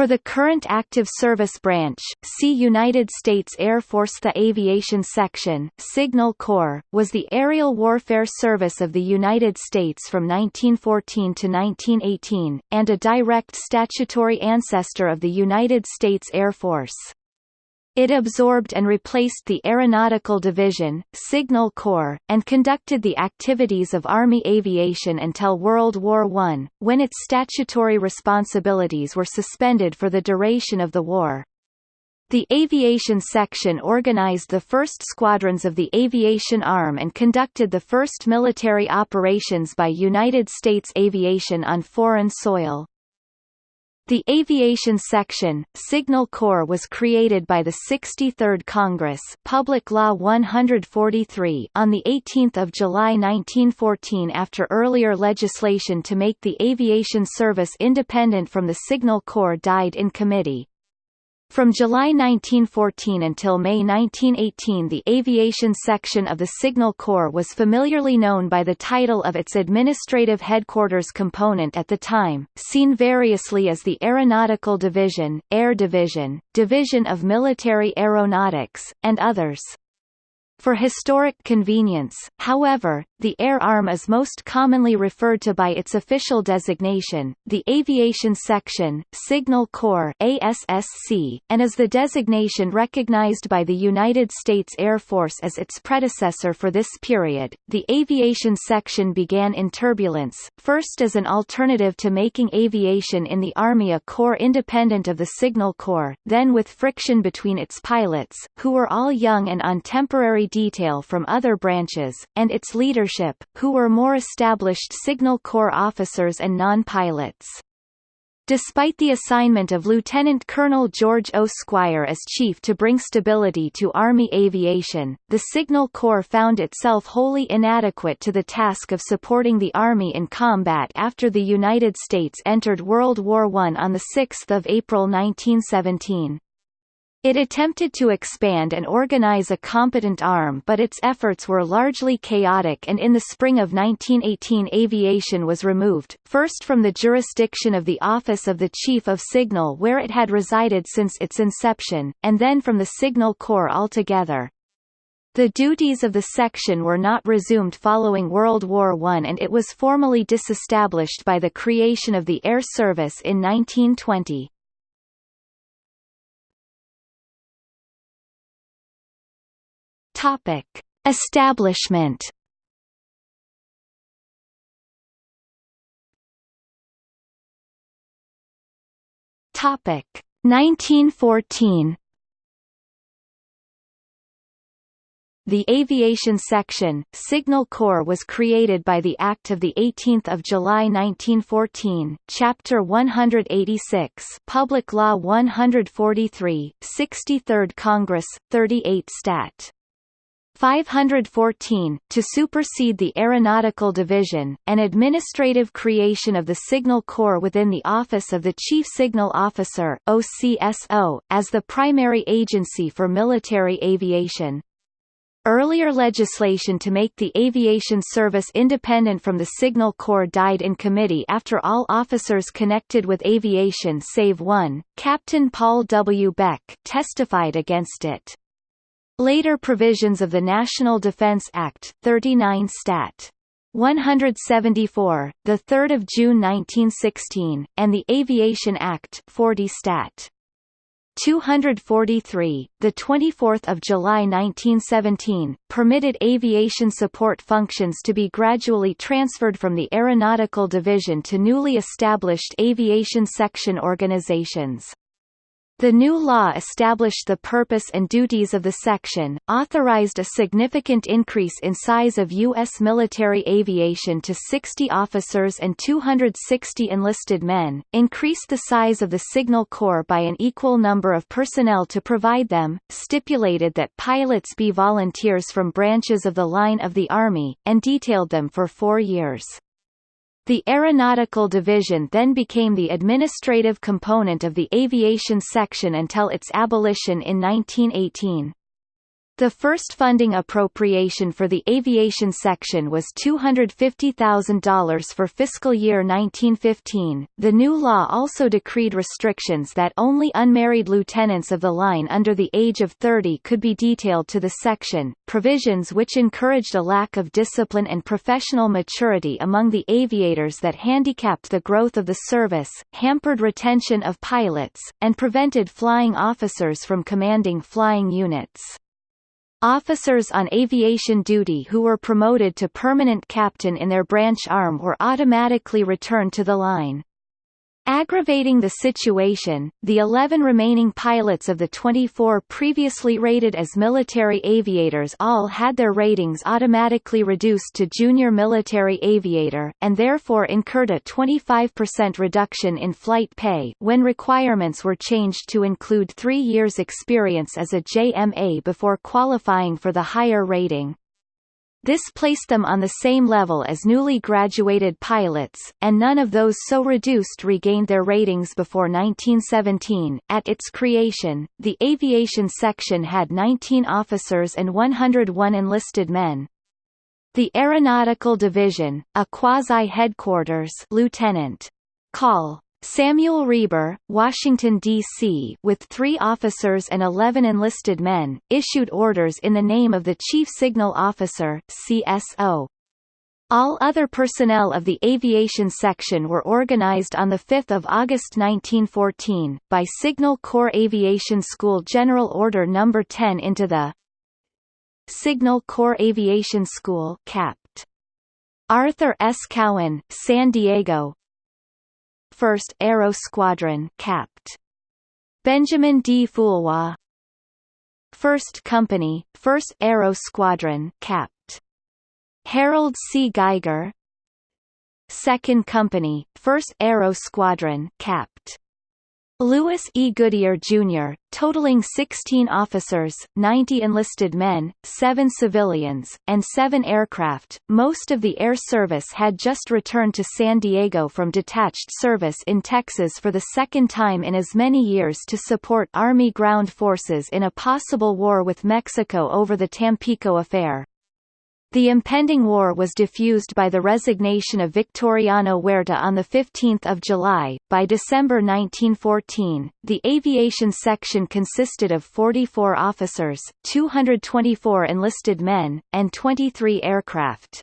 For the current active service branch, see United States Air Force The Aviation Section, Signal Corps, was the aerial warfare service of the United States from 1914 to 1918, and a direct statutory ancestor of the United States Air Force. It absorbed and replaced the Aeronautical Division, Signal Corps, and conducted the activities of Army aviation until World War I, when its statutory responsibilities were suspended for the duration of the war. The Aviation Section organized the first squadrons of the Aviation Arm and conducted the first military operations by United States aviation on foreign soil. The Aviation Section, Signal Corps was created by the 63rd Congress Public Law 143 on 18 July 1914 after earlier legislation to make the aviation service independent from the Signal Corps died in committee. From July 1914 until May 1918 the aviation section of the Signal Corps was familiarly known by the title of its administrative headquarters component at the time, seen variously as the Aeronautical Division, Air Division, Division of Military Aeronautics, and others. For historic convenience, however, the Air Arm is most commonly referred to by its official designation, the Aviation Section, Signal Corps ASSC, and is the designation recognized by the United States Air Force as its predecessor for this period. The Aviation Section began in turbulence, first as an alternative to making aviation in the Army a corps independent of the Signal Corps, then with friction between its pilots, who were all young and on temporary detail from other branches, and its leadership, who were more established Signal Corps officers and non-pilots. Despite the assignment of Lieutenant Colonel George O. Squier as chief to bring stability to Army aviation, the Signal Corps found itself wholly inadequate to the task of supporting the Army in combat after the United States entered World War I on 6 April 1917. It attempted to expand and organize a competent arm but its efforts were largely chaotic and in the spring of 1918 aviation was removed, first from the jurisdiction of the Office of the Chief of Signal where it had resided since its inception, and then from the Signal Corps altogether. The duties of the section were not resumed following World War I and it was formally disestablished by the creation of the Air Service in 1920. Topic: Establishment. Topic: 1914. The Aviation Section, Signal Corps was created by the Act of 18 July 1914, Chapter 186 Public Law 143, 63rd Congress, 38 Stat. 514, to supersede the Aeronautical Division, an administrative creation of the Signal Corps within the Office of the Chief Signal Officer OCSO, as the primary agency for military aviation. Earlier legislation to make the aviation service independent from the Signal Corps died in committee after all officers connected with aviation save one, Captain Paul W. Beck, testified against it. Later provisions of the National Defense Act, 39 Stat. 174, the 3rd of June 1916, and the Aviation Act, 40 Stat. 243, the 24th of July 1917, permitted aviation support functions to be gradually transferred from the Aeronautical Division to newly established aviation section organizations. The new law established the purpose and duties of the section, authorized a significant increase in size of U.S. military aviation to 60 officers and 260 enlisted men, increased the size of the Signal Corps by an equal number of personnel to provide them, stipulated that pilots be volunteers from branches of the line of the Army, and detailed them for four years. The Aeronautical Division then became the administrative component of the Aviation Section until its abolition in 1918. The first funding appropriation for the aviation section was $250,000 for fiscal year 1915. The new law also decreed restrictions that only unmarried lieutenants of the line under the age of 30 could be detailed to the section, provisions which encouraged a lack of discipline and professional maturity among the aviators that handicapped the growth of the service, hampered retention of pilots, and prevented flying officers from commanding flying units. Officers on aviation duty who were promoted to permanent captain in their branch arm were automatically returned to the line. Aggravating the situation, the 11 remaining pilots of the 24 previously rated as military aviators all had their ratings automatically reduced to junior military aviator, and therefore incurred a 25% reduction in flight pay when requirements were changed to include three years' experience as a JMA before qualifying for the higher rating. This placed them on the same level as newly graduated pilots, and none of those so reduced regained their ratings before 1917. At its creation, the aviation section had 19 officers and 101 enlisted men. The Aeronautical Division, a quasi-headquarters Lieutenant. Call Samuel Reber, Washington, D.C. with three officers and 11 enlisted men, issued orders in the name of the Chief Signal Officer CSO. All other personnel of the aviation section were organized on 5 August 1914, by Signal Corps Aviation School General Order No. 10 into the Signal Corps Aviation School Capt. Arthur S. Cowan, San Diego, 1st Aero Squadron Capt. Benjamin D. Foulois 1st Company, 1st Aero Squadron Capt. Harold C. Geiger 2nd Company, 1st Aero Squadron Capt. Lewis E. Goodier, Jr., totaling 16 officers, 90 enlisted men, 7 civilians, and 7 aircraft. Most of the air service had just returned to San Diego from detached service in Texas for the second time in as many years to support Army ground forces in a possible war with Mexico over the Tampico affair. The impending war was diffused by the resignation of Victoriano Huerta on 15 July. By December 1914, the aviation section consisted of 44 officers, 224 enlisted men, and 23 aircraft.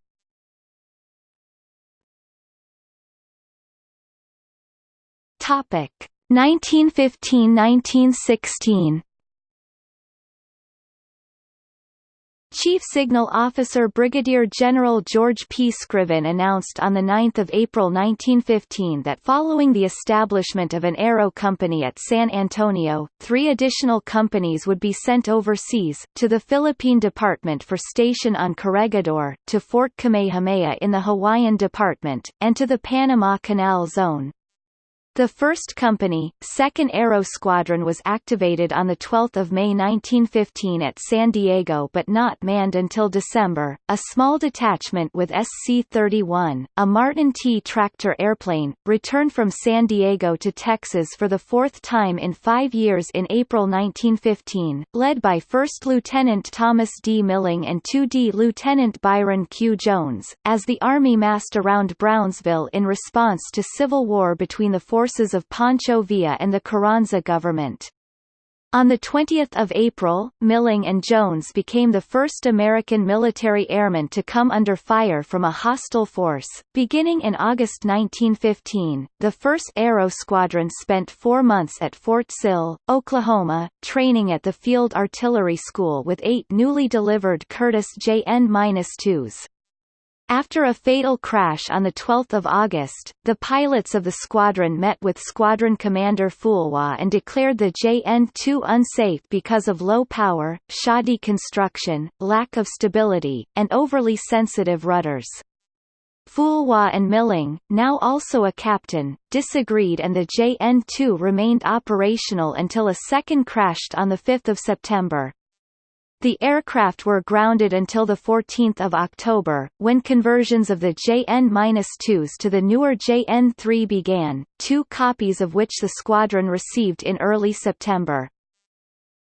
Topic 1915–1916 Chief Signal Officer Brigadier General George P. Scriven announced on 9 April 1915 that following the establishment of an aero company at San Antonio, three additional companies would be sent overseas, to the Philippine Department for Station on Corregidor, to Fort Kamehameha in the Hawaiian Department, and to the Panama Canal Zone. The first company, 2nd Aero Squadron was activated on 12 May 1915 at San Diego but not manned until December. A small detachment with SC-31, a Martin T tractor airplane, returned from San Diego to Texas for the fourth time in five years in April 1915, led by 1st Lieutenant Thomas D. Milling and 2D Lieutenant Byron Q. Jones, as the Army massed around Brownsville in response to civil war between the forces forces of Pancho Villa and the Carranza government. On 20 April, Milling and Jones became the first American military airmen to come under fire from a hostile force. Beginning in August 1915, the 1st Aero Squadron spent four months at Fort Sill, Oklahoma, training at the Field Artillery School with eight newly delivered Curtiss JN-2s. After a fatal crash on 12 August, the pilots of the squadron met with Squadron Commander Foulois and declared the JN-2 unsafe because of low power, shoddy construction, lack of stability, and overly sensitive rudders. Foulois and Milling, now also a captain, disagreed and the JN-2 remained operational until a second crashed on 5 September. The aircraft were grounded until 14 October, when conversions of the JN-2s to the newer JN-3 began, two copies of which the squadron received in early September.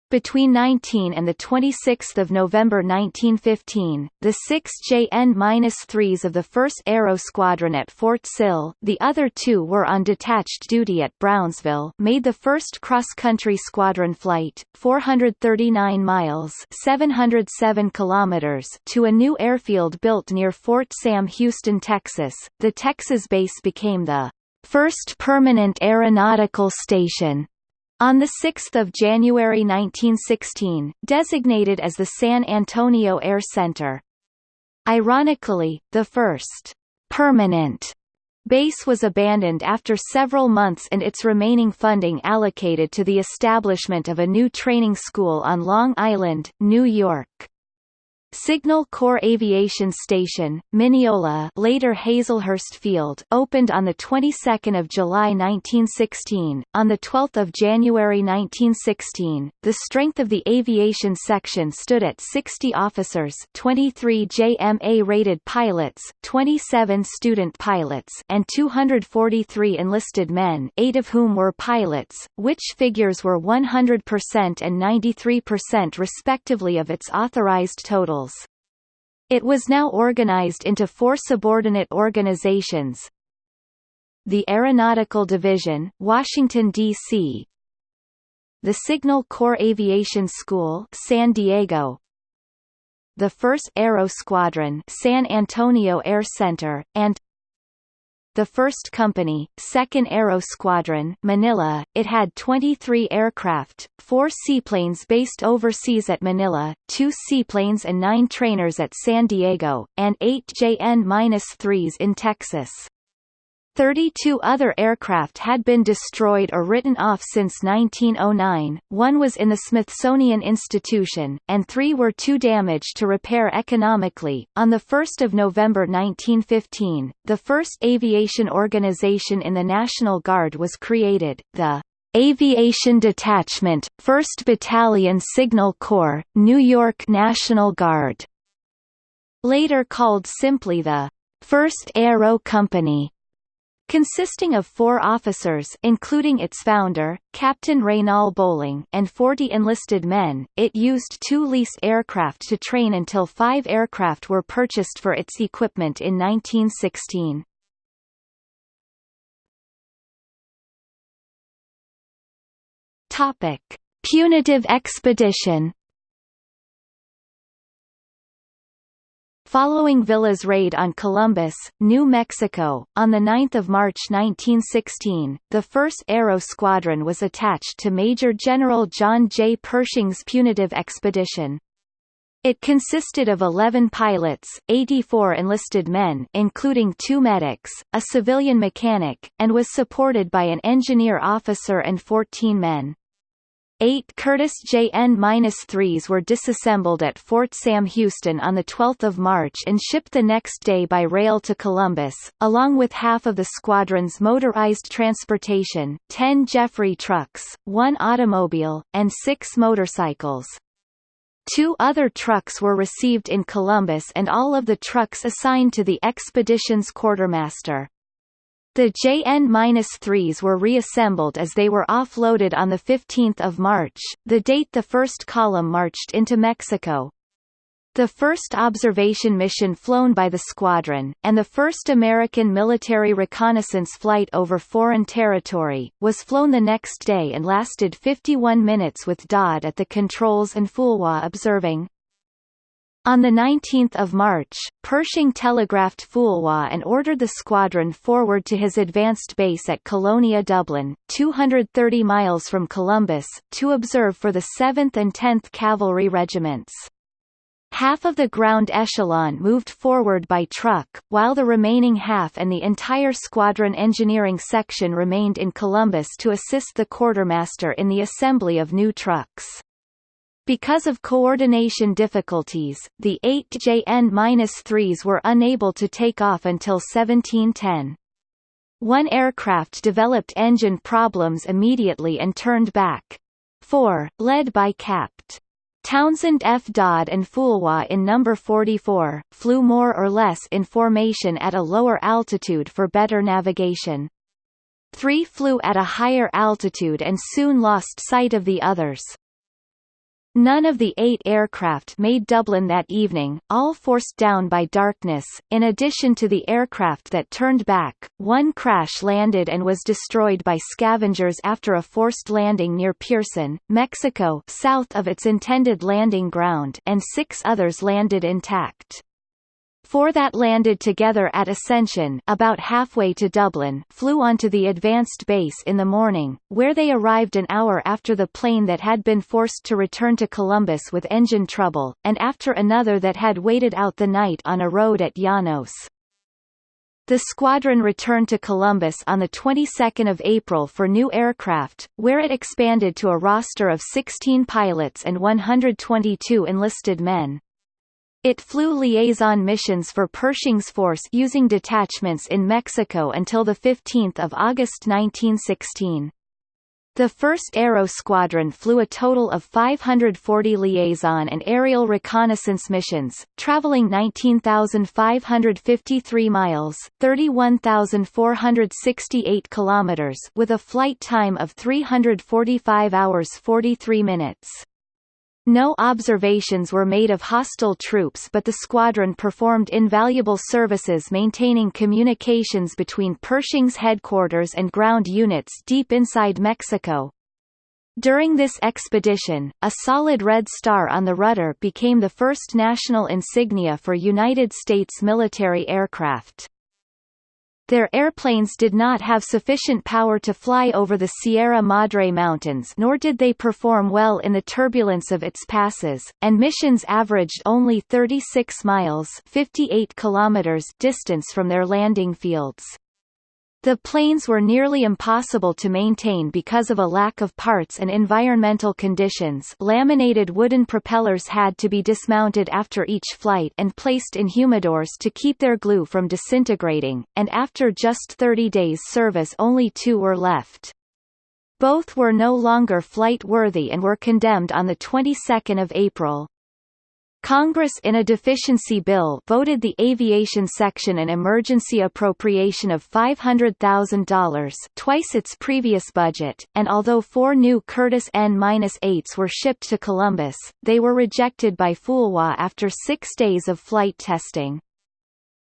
Between 19 and 26 November 1915, the 6 JN-3s of the 1st Aero Squadron at Fort Sill the other two were on detached duty at Brownsville made the first cross-country squadron flight, 439 miles 707 kilometers to a new airfield built near Fort Sam Houston, Texas. The Texas base became the first permanent aeronautical station on 6 January 1916, designated as the San Antonio Air Center. Ironically, the first permanent base was abandoned after several months and its remaining funding allocated to the establishment of a new training school on Long Island, New York. Signal Corps Aviation Station, Mineola later Hazelhurst Field opened on the 22nd of July 1916. On the 12th of January 1916, the strength of the aviation section stood at 60 officers, 23 JMA-rated pilots, 27 student pilots, and 243 enlisted men, 8 of whom were pilots, which figures were 100% and 93% respectively of its authorized totals. It was now organized into four subordinate organizations. The Aeronautical Division, Washington, D.C. The Signal Corps Aviation School, San Diego. The 1st Aero Squadron, San Antonio Air Center, and the 1st Company, 2nd Aero Squadron Manila, it had 23 aircraft, 4 seaplanes based overseas at Manila, 2 seaplanes and 9 trainers at San Diego, and 8 JN-3s in Texas. 32 other aircraft had been destroyed or written off since 1909, one was in the Smithsonian Institution, and three were too damaged to repair economically. On 1 November 1915, the first aviation organization in the National Guard was created, the Aviation Detachment, 1st Battalion Signal Corps, New York National Guard. Later called simply the 1st Aero Company. Consisting of four officers including its founder, Captain Raynal Bolling and 40 enlisted men, it used two leased aircraft to train until five aircraft were purchased for its equipment in 1916. Topic. Punitive expedition Following Villa's raid on Columbus, New Mexico, on 9 March 1916, the 1st Aero Squadron was attached to Major General John J. Pershing's punitive expedition. It consisted of 11 pilots, 84 enlisted men including two medics, a civilian mechanic, and was supported by an engineer officer and 14 men. Eight Curtiss JN-3s were disassembled at Fort Sam Houston on 12 March and shipped the next day by rail to Columbus, along with half of the squadron's motorized transportation, 10 Jeffery trucks, one automobile, and six motorcycles. Two other trucks were received in Columbus and all of the trucks assigned to the expedition's quartermaster. The JN-3s were reassembled as they were offloaded on 15 March, the date the first column marched into Mexico. The first observation mission flown by the squadron, and the first American military reconnaissance flight over foreign territory, was flown the next day and lasted 51 minutes with Dodd at the controls and Foulois observing. On 19 March, Pershing telegraphed Foulois and ordered the squadron forward to his advanced base at Colonia Dublán, 230 miles from Columbus, to observe for the 7th and 10th Cavalry Regiments. Half of the ground echelon moved forward by truck, while the remaining half and the entire squadron engineering section remained in Columbus to assist the quartermaster in the assembly of new trucks. Because of coordination difficulties, the 8 JN-3s were unable to take off until 1710. One aircraft developed engine problems immediately and turned back. Four, led by Capt. Townsend F. Dodd and Foulois in number 44, flew more or less in formation at a lower altitude for better navigation. Three flew at a higher altitude and soon lost sight of the others. None of the eight aircraft made Dublán that evening, all forced down by darkness. In addition to the aircraft that turned back, one crash landed and was destroyed by scavengers after a forced landing near Pearson, Mexico south of its intended landing ground and six others landed intact. Four that landed together at Ascension about halfway to Dublán flew onto the advanced base in the morning, where they arrived an hour after the plane that had been forced to return to Columbus with engine trouble, and after another that had waited out the night on a road at Llanos. The squadron returned to Columbus on the 22nd of April for new aircraft, where it expanded to a roster of 16 pilots and 122 enlisted men. It flew liaison missions for Pershing's force using detachments in Mexico until 15 August 1916. The 1st Aero Squadron flew a total of 540 liaison and aerial reconnaissance missions, traveling 19,553 miles, 31,468 kilometers, with a flight time of 345 hours 43 minutes. No observations were made of hostile troops but the squadron performed invaluable services maintaining communications between Pershing's headquarters and ground units deep inside Mexico. During this expedition, a solid red star on the rudder became the first national insignia for United States military aircraft. Their airplanes did not have sufficient power to fly over the Sierra Madre Mountains nor did they perform well in the turbulence of its passes, and missions averaged only 36 miles 58 kilometers distance from their landing fields. The planes were nearly impossible to maintain because of a lack of parts and environmental conditions laminated wooden propellers had to be dismounted after each flight and placed in humidors to keep their glue from disintegrating, and after just 30 days service only two were left. Both were no longer flight-worthy and were condemned on the 22nd of April. Congress in a deficiency bill voted the aviation section an emergency appropriation of $500,000 twice its previous budget, and although four new Curtiss N-8s were shipped to Columbus, they were rejected by Foulois after six days of flight testing.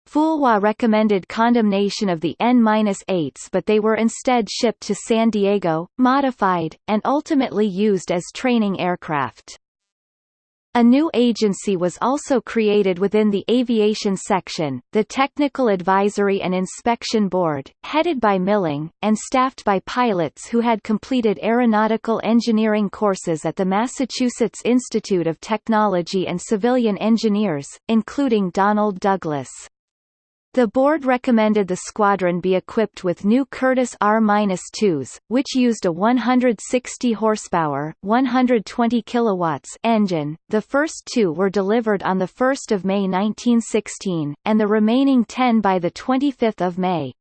Foulois recommended condemnation of the N-8s but they were instead shipped to San Diego, modified, and ultimately used as training aircraft. A new agency was also created within the aviation section, the Technical Advisory and Inspection Board, headed by Milling, and staffed by pilots who had completed aeronautical engineering courses at the Massachusetts Institute of Technology and civilian engineers, including Donald Douglas. The board recommended the squadron be equipped with new Curtiss R-2s, which used a 160 horsepower, 120 kilowatts engine. The first two were delivered on the 1st of May 1916, and the remaining 10 by the 25th of May.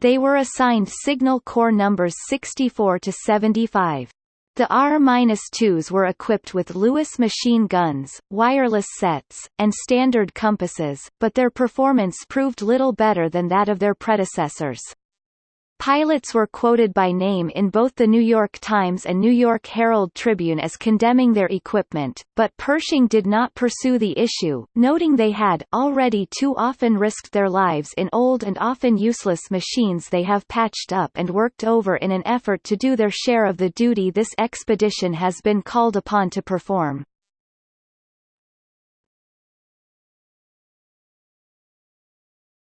They were assigned signal corps numbers 64 to 75. The R-2s were equipped with Lewis machine guns, wireless sets, and standard compasses, but their performance proved little better than that of their predecessors. Pilots were quoted by name in both the New York Times and New York Herald Tribune as condemning their equipment, but Pershing did not pursue the issue, noting they had already too often risked their lives in old and often useless machines they have patched up and worked over in an effort to do their share of the duty this expedition has been called upon to perform.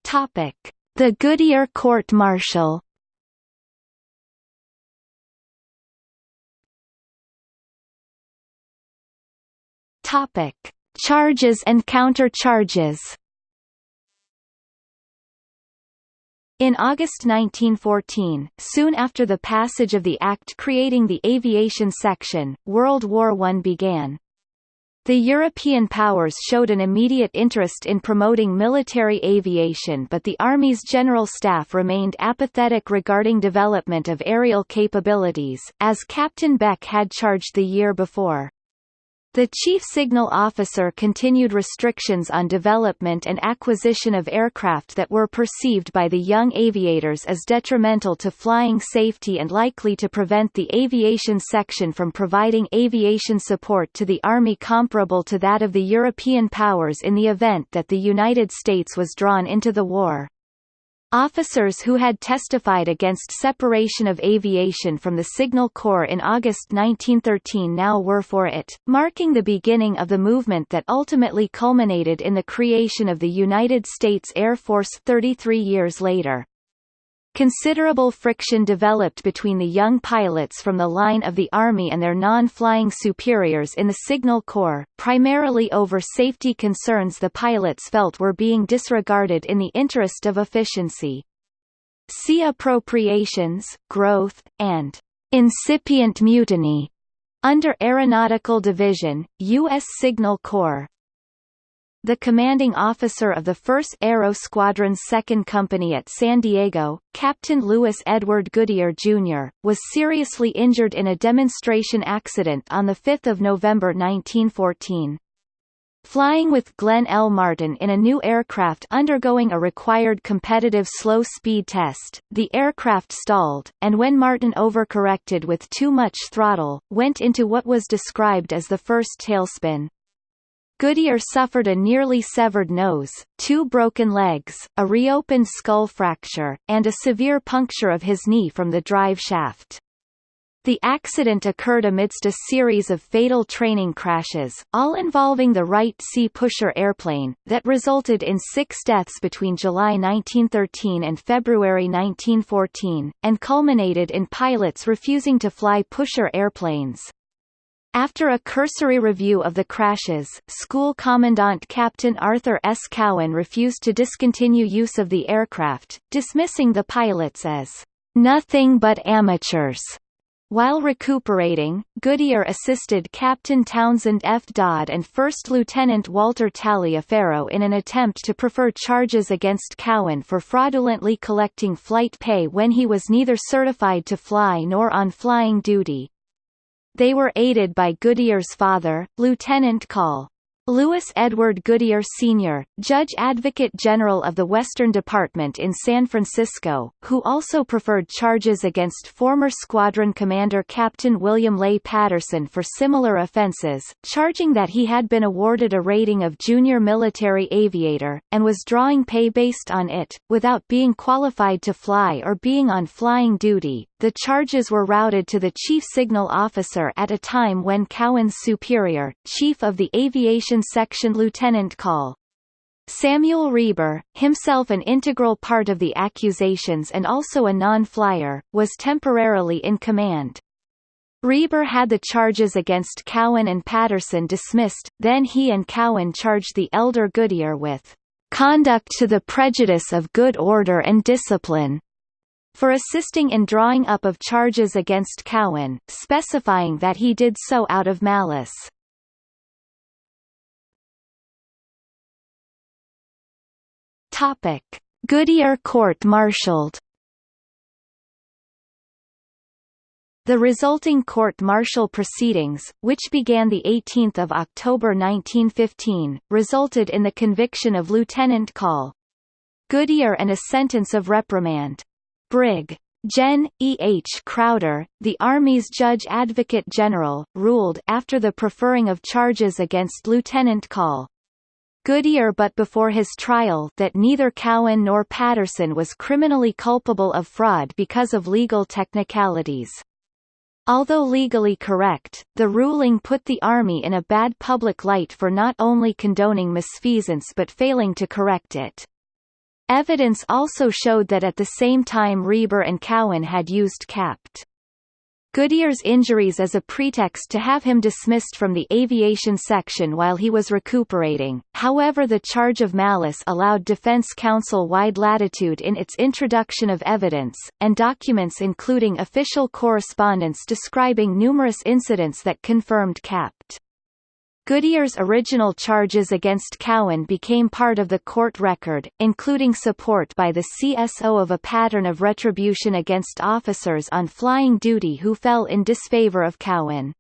Topic: The Goodier Court-Martial Topic: Charges and counter-charges. In August 1914, soon after the passage of the Act creating the Aviation Section, World War I began. The European powers showed an immediate interest in promoting military aviation but the Army's General Staff remained apathetic regarding development of aerial capabilities, as Captain Beck had charged the year before. The Chief Signal Officer continued restrictions on development and acquisition of aircraft that were perceived by the young aviators as detrimental to flying safety and likely to prevent the aviation section from providing aviation support to the Army comparable to that of the European powers in the event that the United States was drawn into the war. Officers who had testified against separation of aviation from the Signal Corps in August 1913 now were for it, marking the beginning of the movement that ultimately culminated in the creation of the United States Air Force 33 years later. Considerable friction developed between the young pilots from the line of the Army and their non-flying superiors in the Signal Corps, primarily over safety concerns the pilots felt were being disregarded in the interest of efficiency. See Appropriations, Growth, and Incipient Mutiny under Aeronautical Division, U.S. Signal Corps, the commanding officer of the 1st Aero Squadron's 2nd Company at San Diego, Captain Louis Edward Goodier, Jr., was seriously injured in a demonstration accident on 5 November 1914. Flying with Glenn L. Martin in a new aircraft undergoing a required competitive slow speed test, the aircraft stalled, and when Martin overcorrected with too much throttle, went into what was described as the first tailspin. Goodier suffered a nearly severed nose, two broken legs, a reopened skull fracture, and a severe puncture of his knee from the drive shaft. The accident occurred amidst a series of fatal training crashes, all involving the Wright C. Pusher airplane, that resulted in six deaths between July 1913 and February 1914, and culminated in pilots refusing to fly Pusher airplanes. After a cursory review of the crashes, school commandant Captain Arthur S. Cowan refused to discontinue use of the aircraft, dismissing the pilots as nothing but amateurs. While recuperating, Goodier assisted Captain Townsend F. Dodd and First Lieutenant Walter Taliaferro in an attempt to prefer charges against Cowan for fraudulently collecting flight pay when he was neither certified to fly nor on flying duty. They were aided by Goodier's father, Lieutenant Col. Louis Edward Goodier Sr., Judge Advocate General of the Western Department in San Francisco, who also preferred charges against former squadron commander Captain William Lay Patterson for similar offenses, charging that he had been awarded a rating of junior military aviator, and was drawing pay based on it, without being qualified to fly or being on flying duty. The charges were routed to the Chief Signal Officer at a time when Cowan's superior, Chief of the Aviation Section Lieutenant Col. Samuel Reber, himself an integral part of the accusations and also a non-flyer, was temporarily in command. Reber had the charges against Cowan and Patterson dismissed, then he and Cowan charged the elder Goodier with conduct to the prejudice of good order and discipline, for assisting in drawing up of charges against Cowan, specifying that he did so out of malice. Topic: Goodier court-martialed. The resulting court-martial proceedings, which began 18 October 1915, resulted in the conviction of Lieutenant Call Goodier and a sentence of reprimand. Brig. Gen. E. H. Crowder, the Army's Judge Advocate General, ruled after the preferring of charges against Lieutenant Col. Goodier but before his trial that neither Cowan nor Patterson was criminally culpable of fraud because of legal technicalities. Although legally correct, the ruling put the Army in a bad public light for not only condoning misfeasance but failing to correct it. Evidence also showed that at the same time Reber and Cowan had used capped Goodier's injuries as a pretext to have him dismissed from the aviation section while he was recuperating. However, the charge of malice allowed defense counsel wide latitude in its introduction of evidence, and documents including official correspondence describing numerous incidents that confirmed capped. Goodier's original charges against Cowan became part of the court record, including support by the CSO of a pattern of retribution against officers on flying duty who fell in disfavor of Cowan.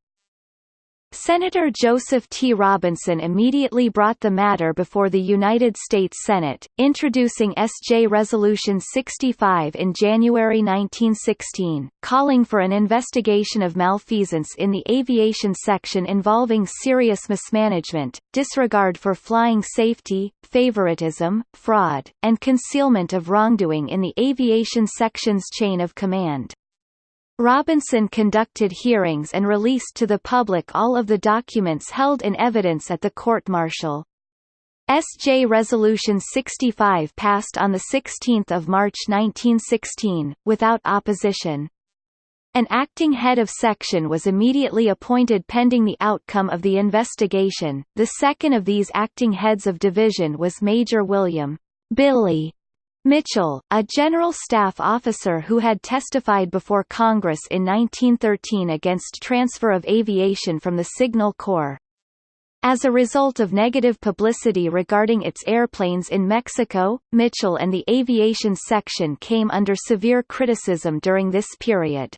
Senator Joseph T. Robinson immediately brought the matter before the United States Senate, introducing S.J. Resolution 65 in January 1916, calling for an investigation of malfeasance in the aviation section involving serious mismanagement, disregard for flying safety, favoritism, fraud, and concealment of wrongdoing in the aviation section's chain of command. Robinson conducted hearings and released to the public all of the documents held in evidence at the court-martial. SJ Resolution 65 passed on 16 March 1916, without opposition. An acting head of section was immediately appointed pending the outcome of the investigation. The second of these acting heads of division was Major William Billy Mitchell, a General Staff officer who had testified before Congress in 1913 against transfer of aviation from the Signal Corps. As a result of negative publicity regarding its airplanes in Mexico, Mitchell and the aviation section came under severe criticism during this period.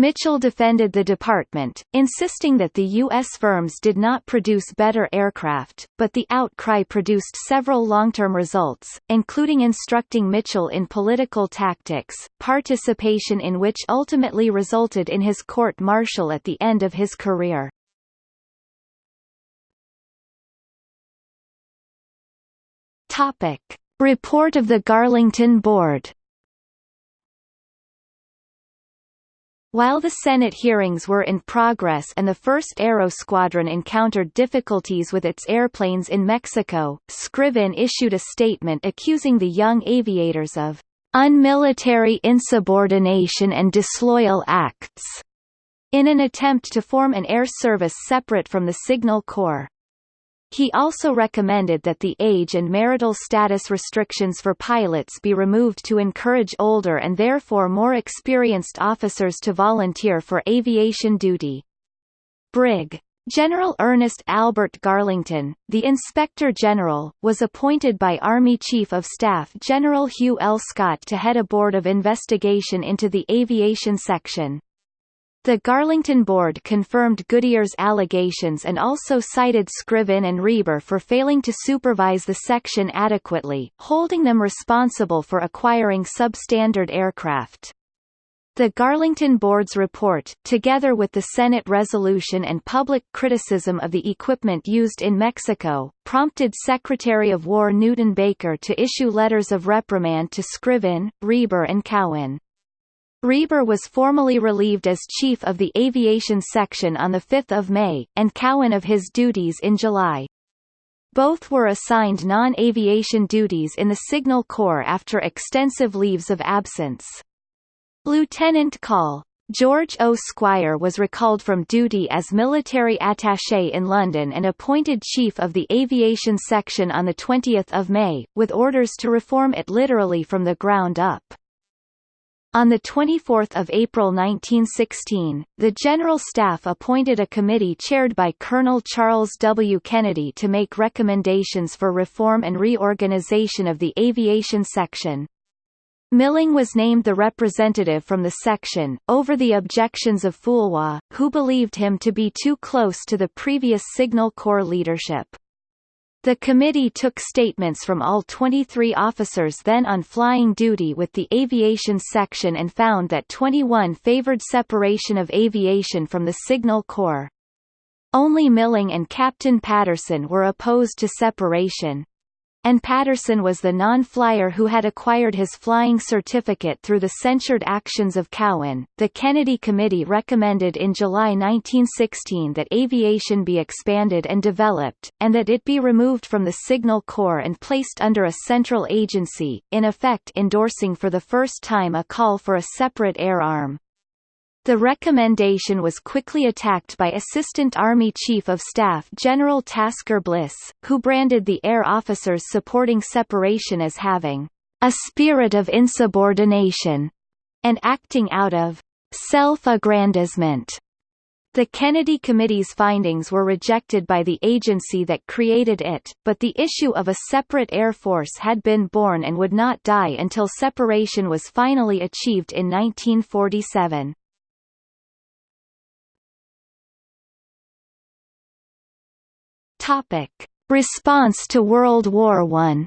Mitchell defended the department, insisting that the U.S. firms did not produce better aircraft, but the outcry produced several long-term results, including instructing Mitchell in political tactics, participation in which ultimately resulted in his court-martial at the end of his career. Report of the Garlington Board While the Senate hearings were in progress and the 1st Aero Squadron encountered difficulties with its airplanes in Mexico, Scriven issued a statement accusing the young aviators of unmilitary insubordination and disloyal acts in an attempt to form an air service separate from the Signal Corps. He also recommended that the age and marital status restrictions for pilots be removed to encourage older and therefore more experienced officers to volunteer for aviation duty. Brig. General Ernest Albert Garlington, the Inspector General, was appointed by Army Chief of Staff General Hugh L. Scott to head a board of investigation into the aviation section. The Garlington Board confirmed Goodier's allegations and also cited Scriven and Reber for failing to supervise the section adequately, holding them responsible for acquiring substandard aircraft. The Garlington Board's report, together with the Senate resolution and public criticism of the equipment used in Mexico, prompted Secretary of War Newton Baker to issue letters of reprimand to Scriven, Reber and Cowan. Reber was formally relieved as chief of the aviation section on 5 May, and Cowan of his duties in July. Both were assigned non-aviation duties in the Signal Corps after extensive leaves of absence. Lieutenant Col. George O. Squier was recalled from duty as military attaché in London and appointed chief of the aviation section on 20 May, with orders to reform it literally from the ground up. On 24 April 1916, the General Staff appointed a committee chaired by Colonel Charles W. Kennedy to make recommendations for reform and reorganization of the aviation section. Milling was named the representative from the section, over the objections of Foulois, who believed him to be too close to the previous Signal Corps leadership. The committee took statements from all 23 officers then on flying duty with the aviation section and found that 21 favored separation of aviation from the Signal Corps. Only Milling and Captain Patterson were opposed to separation and Patterson was the non-flyer who had acquired his flying certificate through the censured actions of Cowan. The Kennedy Committee recommended in July 1916 that aviation be expanded and developed, and that it be removed from the Signal Corps and placed under a central agency, in effect endorsing for the first time a call for a separate air arm. The recommendation was quickly attacked by Assistant Army Chief of Staff General Tasker Bliss, who branded the air officers supporting separation as having a spirit of insubordination and acting out of self-aggrandizement. The Kennedy Committee's findings were rejected by the agency that created it, but the issue of a separate air force had been born and would not die until separation was finally achieved in 1947. Topic: Response to World War I.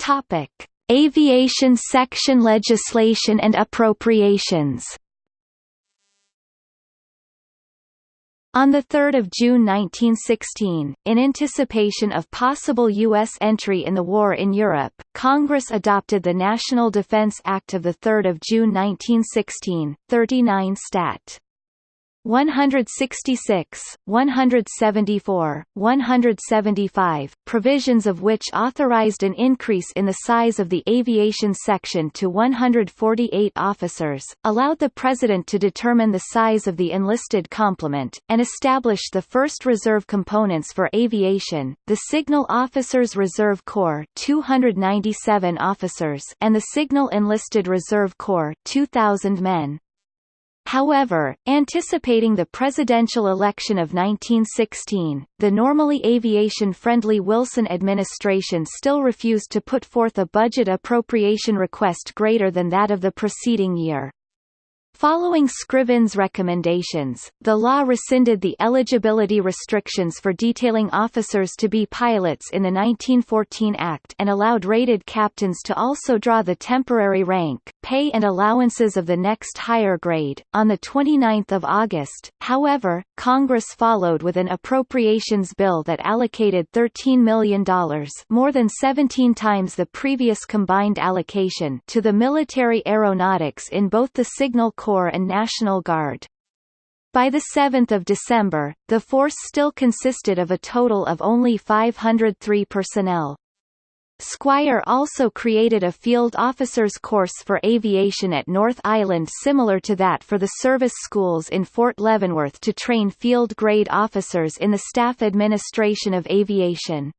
Topic: Aviation section legislation and appropriations. On 3 June 1916, in anticipation of possible U.S. entry in the war in Europe, Congress adopted the National Defense Act of 3 June 1916, 39 Stat. 166, 174, 175, provisions of which authorized an increase in the size of the aviation section to 148 officers, allowed the President to determine the size of the enlisted complement, and established the first reserve components for aviation, the Signal Officers Reserve Corps 297 officers and the Signal Enlisted Reserve Corps 2,000 men. However, anticipating the presidential election of 1916, the normally aviation-friendly Wilson administration still refused to put forth a budget appropriation request greater than that of the preceding year. Following Scriven's recommendations, the law rescinded the eligibility restrictions for detailing officers to be pilots in the 1914 Act and allowed rated captains to also draw the temporary rank, pay and allowances of the next higher grade. On the 29th of August, however, Congress followed with an appropriations bill that allocated $13 million more than 17 times the previous combined allocation to the military aeronautics in both the Signal Corps and National Guard. By 7 December, the force still consisted of a total of only 503 personnel. Squier also created a field officers course for aviation at North Island similar to that for the service schools in Fort Leavenworth to train field-grade officers in the staff administration of aviation.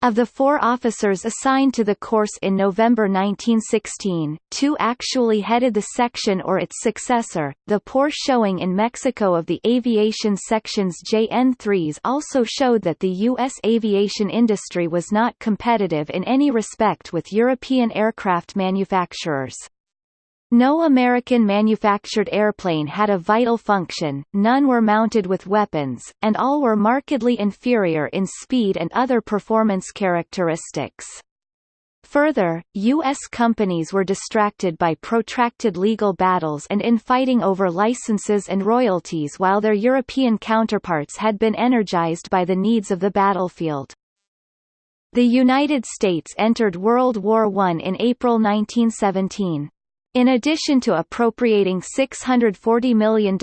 Of the four officers assigned to the course in November 1916, two actually headed the section or its successor. The poor showing in Mexico of the aviation section's JN-3s also showed that the U.S. aviation industry was not competitive in any respect with European aircraft manufacturers. No American manufactured airplane had a vital function, none were mounted with weapons, and all were markedly inferior in speed and other performance characteristics. Further, U.S. companies were distracted by protracted legal battles and infighting over licenses and royalties while their European counterparts had been energized by the needs of the battlefield. The United States entered World War I in April 1917. In addition to appropriating $640 million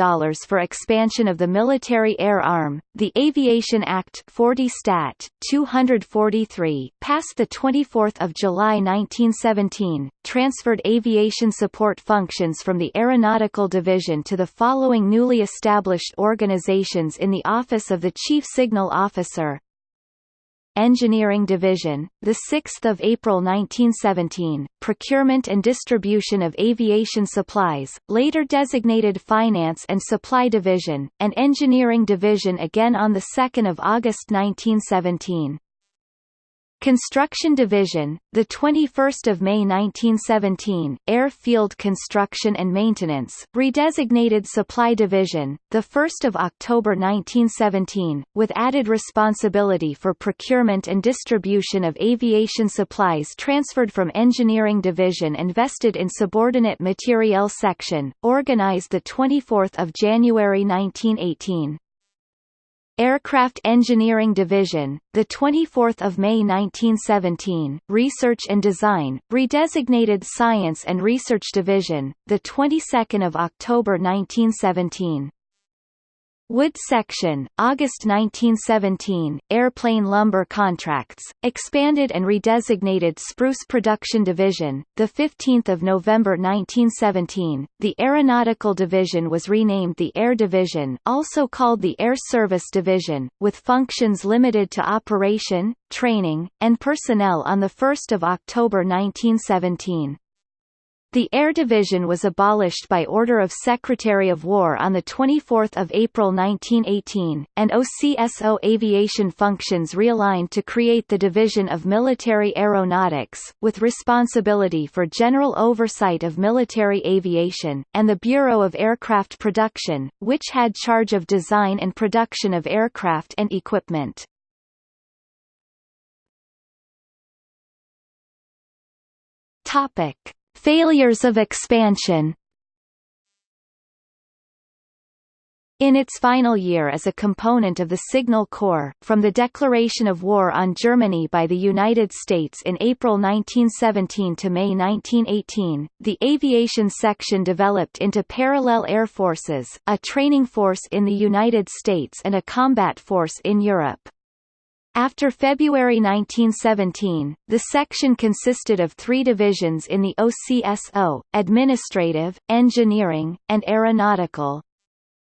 for expansion of the military air arm, the Aviation Act 40 Stat. 243, passed 24 July 1917, transferred aviation support functions from the Aeronautical Division to the following newly established organizations in the Office of the Chief Signal Officer, Engineering Division, 6 April 1917, Procurement and Distribution of Aviation Supplies, later designated Finance and Supply Division, and Engineering Division again on 2 August 1917. Construction Division, the 21st of May 1917, Airfield Construction and Maintenance, redesignated Supply Division, the 1st of October 1917, with added responsibility for procurement and distribution of aviation supplies transferred from Engineering Division and vested in Subordinate Materiel Section, organized the 24th of January 1918. Aircraft Engineering Division, the 24th of May 1917, Research and Design, redesignated Science and Research Division, the 22nd of October 1917. Wood Section, August 1917, Airplane Lumber Contracts, expanded and redesignated Spruce Production Division, 15 November 1917, the Aeronautical Division was renamed the Air Division also called the Air Service Division, with functions limited to operation, training, and personnel on 1 October 1917. The Air Division was abolished by order of Secretary of War on 24 April 1918, and OCSO aviation functions realigned to create the Division of Military Aeronautics, with responsibility for general oversight of military aviation, and the Bureau of Aircraft Production, which had charge of design and production of aircraft and equipment. Topic. Failures of expansion In its final year as a component of the Signal Corps, from the declaration of war on Germany by the United States in April 1917 to May 1918, the aviation section developed into parallel air forces, a training force in the United States and a combat force in Europe. After February 1917, the section consisted of three divisions in the OCSO, administrative, engineering, and aeronautical.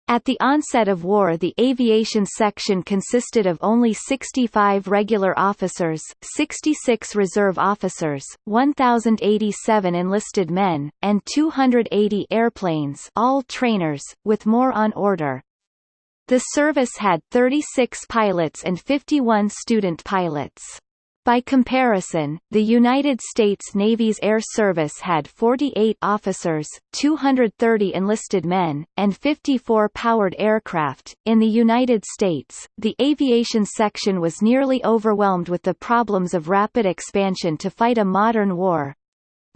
At the onset of war the aviation section consisted of only 65 regular officers, 66 reserve officers, 1,087 enlisted men, and 280 airplanes all trainers, with more on order. The service had 36 pilots and 51 student pilots. By comparison, the United States Navy's Air Service had 48 officers, 230 enlisted men, and 54 powered aircraft. In the United States, the aviation section was nearly overwhelmed with the problems of rapid expansion to fight a modern war,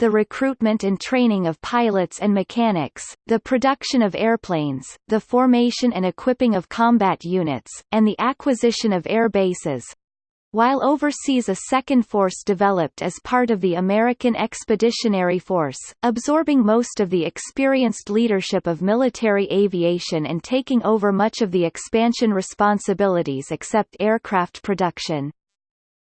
the recruitment and training of pilots and mechanics, the production of airplanes, the formation and equipping of combat units, and the acquisition of air bases. While overseas a second force developed as part of the American Expeditionary Force, absorbing most of the experienced leadership of military aviation and taking over much of the expansion responsibilities except aircraft production.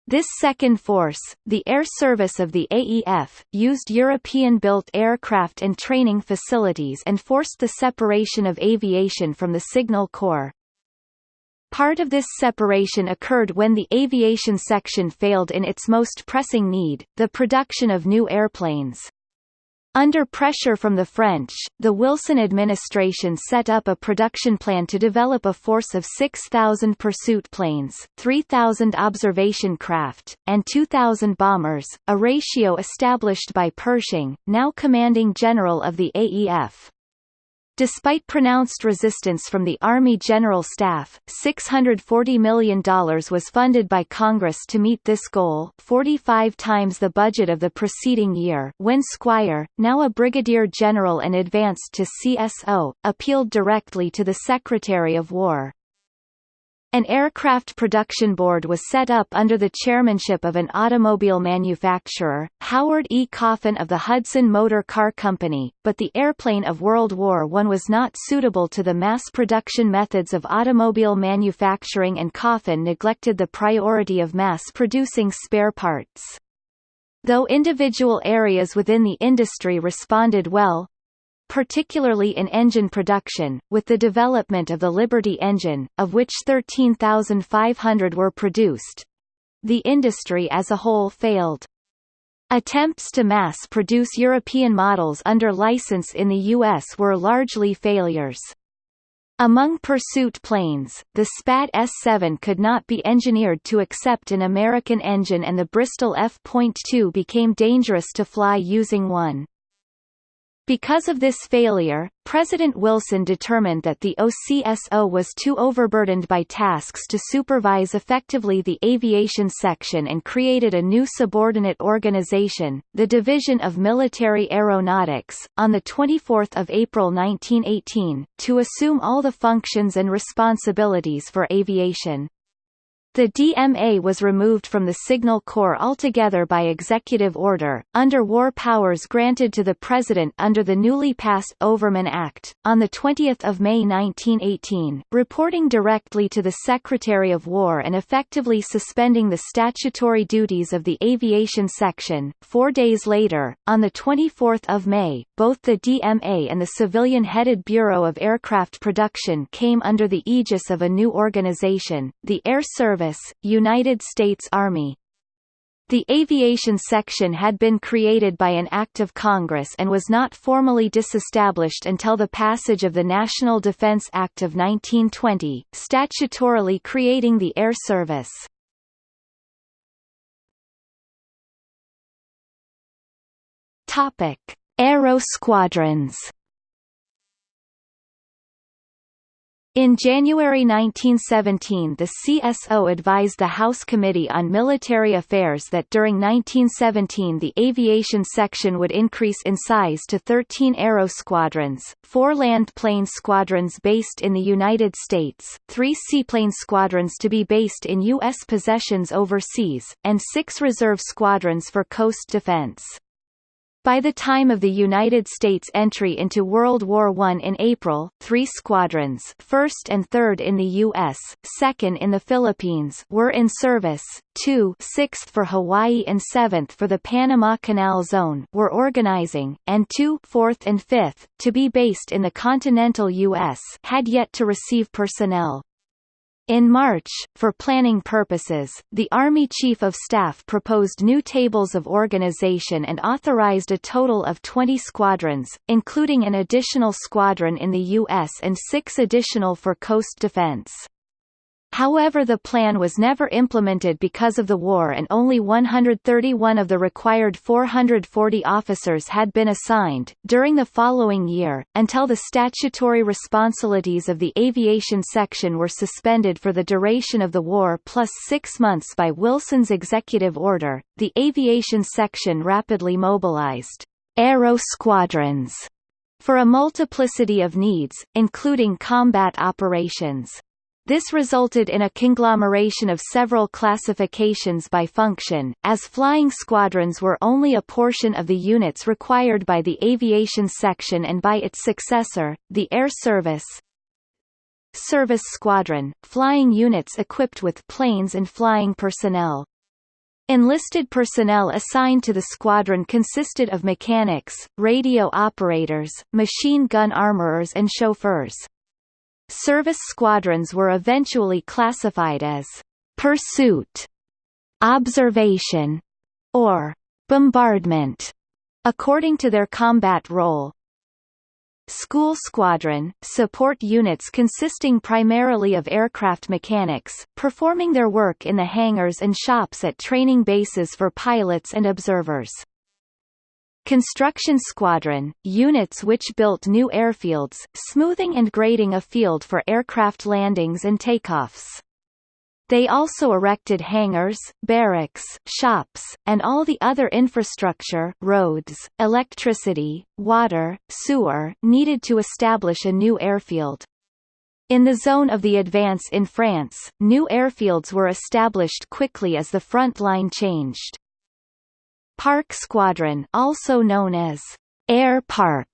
This second force, the air service of the AEF, used European-built aircraft and training facilities and forced the separation of aviation from the Signal Corps. Part of this separation occurred when the aviation section failed in its most pressing need, the production of new airplanes. Under pressure from the French, the Wilson administration set up a production plan to develop a force of 6,000 pursuit planes, 3,000 observation craft, and 2,000 bombers, a ratio established by Pershing, now commanding general of the AEF. Despite pronounced resistance from the Army General Staff, $640 million was funded by Congress to meet this goal 45 times the budget of the preceding year when Squier, now a brigadier general and advanced to CSO, appealed directly to the Secretary of War. An aircraft production board was set up under the chairmanship of an automobile manufacturer, Howard E. Coffin of the Hudson Motor Car Company, but the airplane of World War I was not suitable to the mass production methods of automobile manufacturing and Coffin neglected the priority of mass-producing spare parts. Though individual areas within the industry responded well, particularly in engine production, with the development of the Liberty engine, of which 13,500 were produced. The industry as a whole failed. Attempts to mass-produce European models under license in the U.S. were largely failures. Among pursuit planes, the SPAD S-7 could not be engineered to accept an American engine and the Bristol F.2 became dangerous to fly using one. Because of this failure, President Wilson determined that the OCSO was too overburdened by tasks to supervise effectively the aviation section and created a new subordinate organization, the Division of Military Aeronautics, on 24 April 1918, to assume all the functions and responsibilities for aviation. The DMA was removed from the Signal Corps altogether by executive order, under war powers granted to the President under the newly passed Overman Act, on 20 May 1918, reporting directly to the Secretary of War and effectively suspending the statutory duties of the Aviation Section. Four days later, on 24 May, both the DMA and the civilian-headed Bureau of Aircraft Production came under the aegis of a new organization, the Air Service Service, United States Army. The aviation section had been created by an act of Congress and was not formally disestablished until the passage of the National Defense Act of 1920, statutorily creating the Air Service. Topic: Aero squadrons. In January 1917 the CSO advised the House Committee on Military Affairs that during 1917 the aviation section would increase in size to 13 aero squadrons, four land plane squadrons based in the United States, three seaplane squadrons to be based in U.S. possessions overseas, and six reserve squadrons for coast defense. By the time of the United States entry into World War I in April, three squadrons 1st and 3rd in the U.S., 2nd in the Philippines were in service, two 6th for Hawaii and 7th for the Panama Canal Zone were organizing, and two 4th and 5th, to be based in the continental U.S. had yet to receive personnel. In March, for planning purposes, the Army Chief of Staff proposed new tables of organization and authorized a total of 20 squadrons, including an additional squadron in the U.S. and six additional for coast defense. However the plan was never implemented because of the war and only 131 of the required 440 officers had been assigned. During the following year, until the statutory responsibilities of the aviation section were suspended for the duration of the war plus six months by Wilson's executive order, the aviation section rapidly mobilized aero squadrons for a multiplicity of needs, including combat operations. This resulted in a conglomeration of several classifications by function, as flying squadrons were only a portion of the units required by the aviation section and by its successor, the Air Service. Service Squadron, flying units equipped with planes and flying personnel. Enlisted personnel assigned to the squadron consisted of mechanics, radio operators, machine gun armorers and chauffeurs. Service squadrons were eventually classified as pursuit, observation, or bombardment, according to their combat role. School Squadron, support units consisting primarily of aircraft mechanics, performing their work in the hangars and shops at training bases for pilots and observers. Construction Squadron, units which built new airfields, smoothing and grading a field for aircraft landings and takeoffs. They also erected hangars, barracks, shops, and all the other infrastructure roads, electricity, water, sewer needed to establish a new airfield. In the zone of the advance in France, new airfields were established quickly as the front line changed. Park Squadron also known as Air Park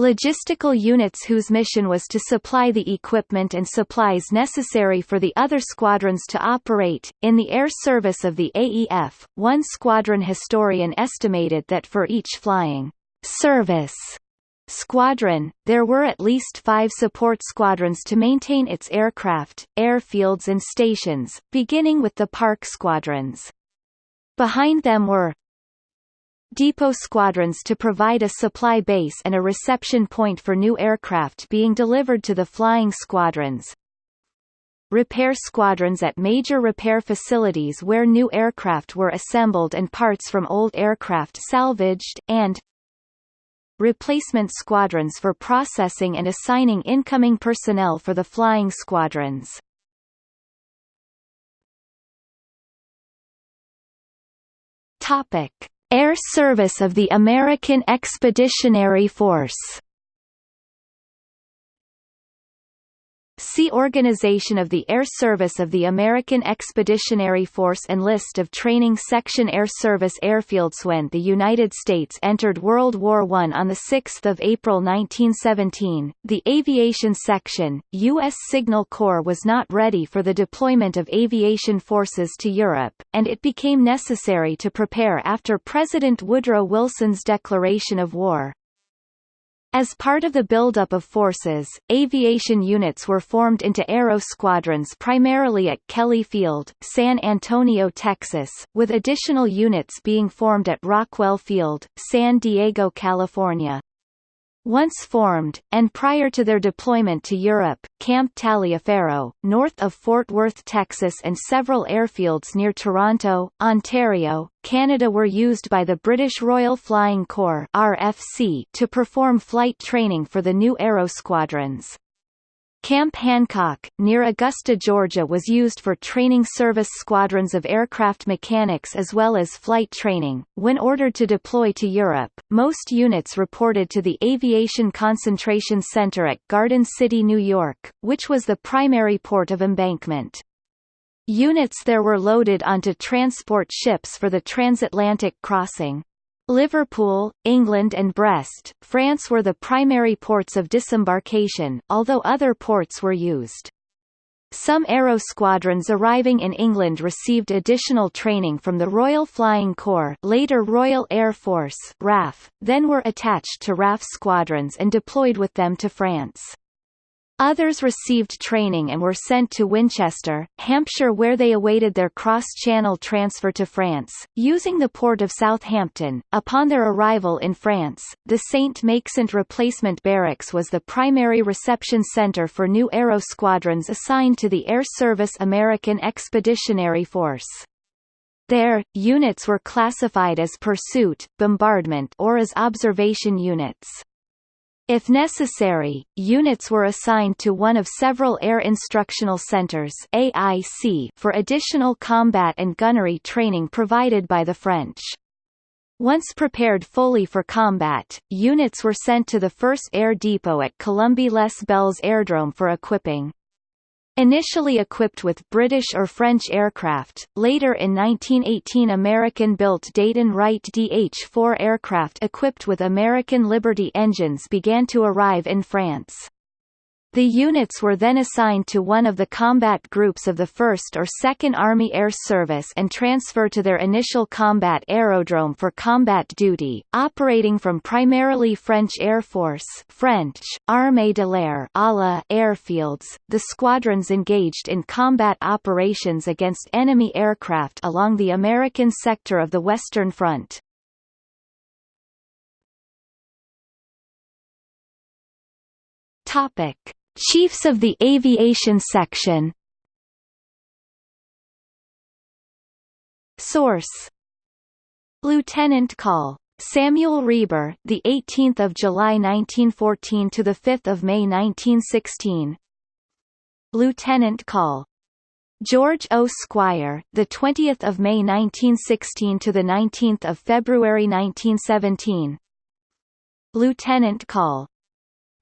logistical units whose mission was to supply the equipment and supplies necessary for the other squadrons to operate. In the air service of the AEF, one squadron historian estimated that for each flying service squadron, there were at least five support squadrons to maintain its aircraft, airfields and stations, beginning with the park squadrons. Behind them were depot squadrons to provide a supply base and a reception point for new aircraft being delivered to the flying squadrons. Repair squadrons at major repair facilities where new aircraft were assembled and parts from old aircraft salvaged, and replacement squadrons for processing and assigning incoming personnel for the flying squadrons. Topic Air Service of the American Expeditionary Force See Organization of the Air Service of the American Expeditionary Force and List of Training Section Air Service Airfields When the United States entered World War I on 6 April 1917, the Aviation Section, U.S. Signal Corps was not ready for the deployment of aviation forces to Europe, and it became necessary to prepare after President Woodrow Wilson's declaration of war. As part of the buildup of forces, aviation units were formed into aero squadrons primarily at Kelly Field, San Antonio, Texas, with additional units being formed at Rockwell Field, San Diego, California. Once formed, and prior to their deployment to Europe, Camp Taliaferro, north of Fort Worth, Texas and several airfields near Toronto, Ontario, Canada were used by the British Royal Flying Corps RFC to perform flight training for the new aero squadrons. Camp Hancock, near Augusta, Georgia was used for training service squadrons of aircraft mechanics as well as flight training. When ordered to deploy to Europe, most units reported to the Aviation Concentration Center at Garden City, New York, which was the primary port of embankment. Units there were loaded onto transport ships for the transatlantic crossing. Liverpool, England and Brest, France were the primary ports of disembarkation, although other ports were used. Some aero squadrons arriving in England received additional training from the Royal Flying Corps later Royal Air Force RAF, then were attached to RAF squadrons and deployed with them to France. Others received training and were sent to Winchester, Hampshire where they awaited their cross-channel transfer to France, using the port of Southampton. Upon their arrival in France, the Saint-Maixent replacement barracks was the primary reception center for new aero squadrons assigned to the Air Service American Expeditionary Force. There, units were classified as pursuit, bombardment or as observation units. If necessary, units were assigned to one of several Air Instructional Centers AIC for additional combat and gunnery training provided by the French. Once prepared fully for combat, units were sent to the 1st Air Depot at Colombey-les Belles Airdrome for equipping. Initially equipped with British or French aircraft, later in 1918 American-built Dayton Wright DH-4 aircraft equipped with American Liberty engines began to arrive in France. The units were then assigned to one of the combat groups of the 1st or 2nd Army Air Service and transferred to their initial combat aerodrome for combat duty, operating from primarily French Air Force French, Armée de l'air airfields. The squadrons engaged in combat operations against enemy aircraft along the American sector of the Western Front. Topic Chiefs of the Aviation Section Source Lieutenant Col. Samuel Reber, the 18th of July 1914 to the 5th of May 1916. Lieutenant Col. George O. Squier, the 20th of May 1916 to the 19th of February 1917. Lieutenant Col.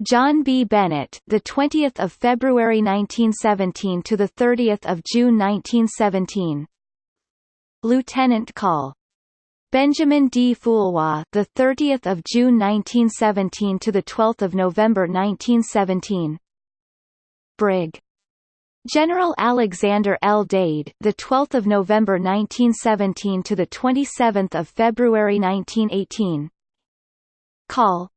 John B. Bennett, the 20th of February 1917 to the 30th of June 1917. Lieutenant Col. Benjamin D. Foulois, the 30th of June 1917 to the 12th of November 1917. Brig. General Alexander L. Dade, the 12th of November 1917 to the 27th of February 1918. Call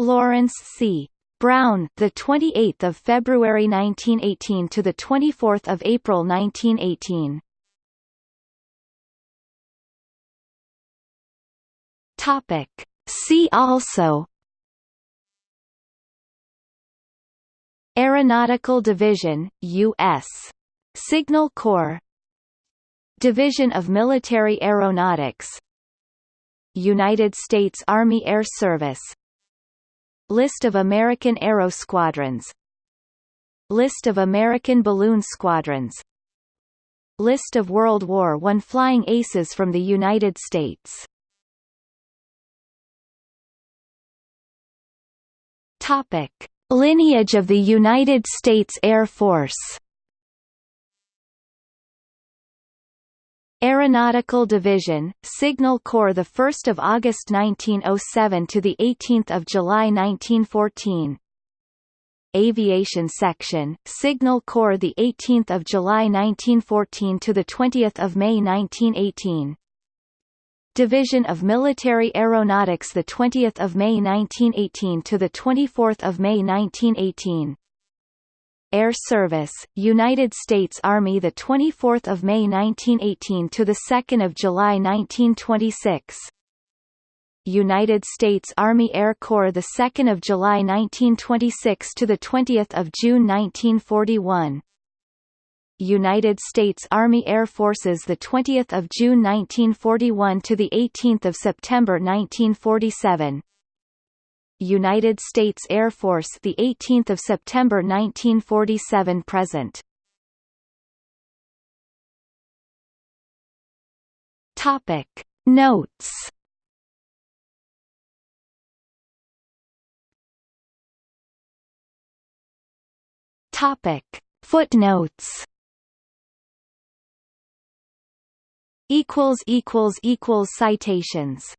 Lawrence C. Brown, the 28th of February 1918 to the 24th of April 1918. Topic. See also Aeronautical Division, U.S. Signal Corps Division of Military Aeronautics United States Army Air Service List of American Aero Squadrons. List of American Balloon Squadrons. List of World War I Flying Aces from the United States. Topic. Lineage of the United States Air Force Aeronautical Division, Signal Corps the 1st of August 1907 to the 18th of July 1914. Aviation Section, Signal Corps the 18th of July 1914 to the 20th of May 1918. Division of Military Aeronautics the 20th of May 1918 to the 24th of May 1918 Air Service United States Army the 24th of May 1918 to the 2nd of July 1926 United States Army Air Corps the 2nd of July 1926 to the 20th of June 1941 United States Army Air Forces the 20th of June 1941 to the 18th of September 1947 United States Air Force the 18th of September 1947 present. Topic. Notes. Topic. Footnotes. Equals equals equals citations